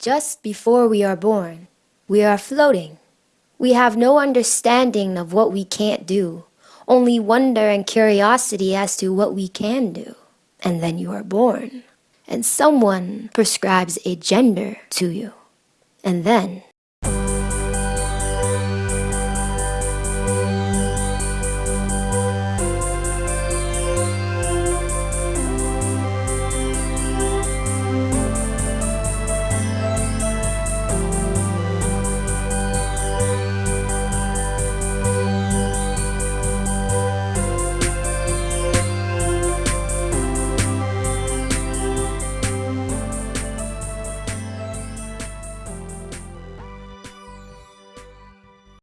Just before we are born, we are floating. We have no understanding of what we can't do, only wonder and curiosity as to what we can do. And then you are born, and someone prescribes a gender to you. And then